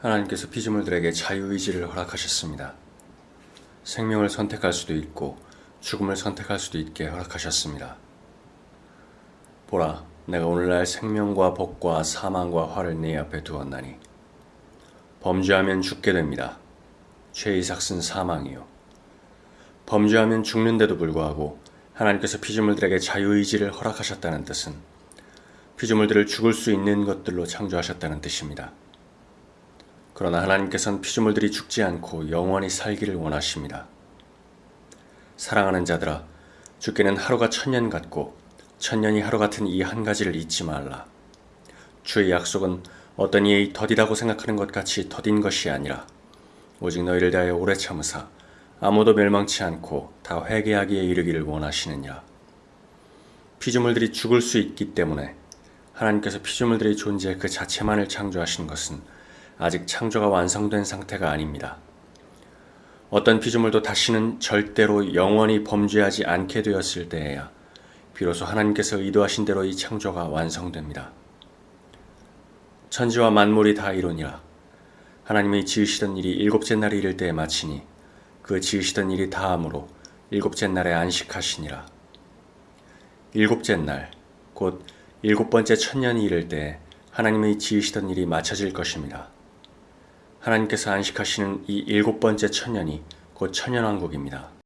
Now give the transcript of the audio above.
하나님께서 피조물들에게 자유의지를 허락하셨습니다. 생명을 선택할 수도 있고 죽음을 선택할 수도 있게 허락하셨습니다. 보라, 내가 오늘날 생명과 복과 사망과 화를 네 앞에 두었나니 범죄하면 죽게 됩니다. 죄의 삭은 사망이요. 범죄하면 죽는데도 불구하고 하나님께서 피조물들에게 자유의지를 허락하셨다는 뜻은 피조물들을 죽을 수 있는 것들로 창조하셨다는 뜻입니다. 그러나 하나님께서는 피조물들이 죽지 않고 영원히 살기를 원하십니다. 사랑하는 자들아, 죽게는 하루가 천년 같고 천년이 하루 같은 이 한 가지를 잊지 말라. 주의 약속은 어떤 이의 더디다고 생각하는 것 같이 더딘 것이 아니라 오직 너희를 대하여 오래 참으사 아무도 멸망치 않고 다 회개하기에 이르기를 원하시느니라. 피조물들이 죽을 수 있기 때문에 하나님께서 피조물들의 존재 그 자체만을 창조하신 것은 아직 창조가 완성된 상태가 아닙니다. 어떤 피조물도 다시는 절대로 영원히 범죄하지 않게 되었을 때에야 비로소 하나님께서 의도하신 대로 이 창조가 완성됩니다. 천지와 만물이 다 이루니라. 하나님이 지으시던 일이 일곱째 날에 이를 때에 마치니 그 지으시던 일이 다함으로 일곱째 날에 안식하시니라. 일곱째 날, 곧 일곱 번째 천년이 이를 때에 하나님의 지으시던 일이 마쳐질 것입니다. 하나님께서 안식하시는 이 일곱 번째 천년이 곧 천년왕국입니다.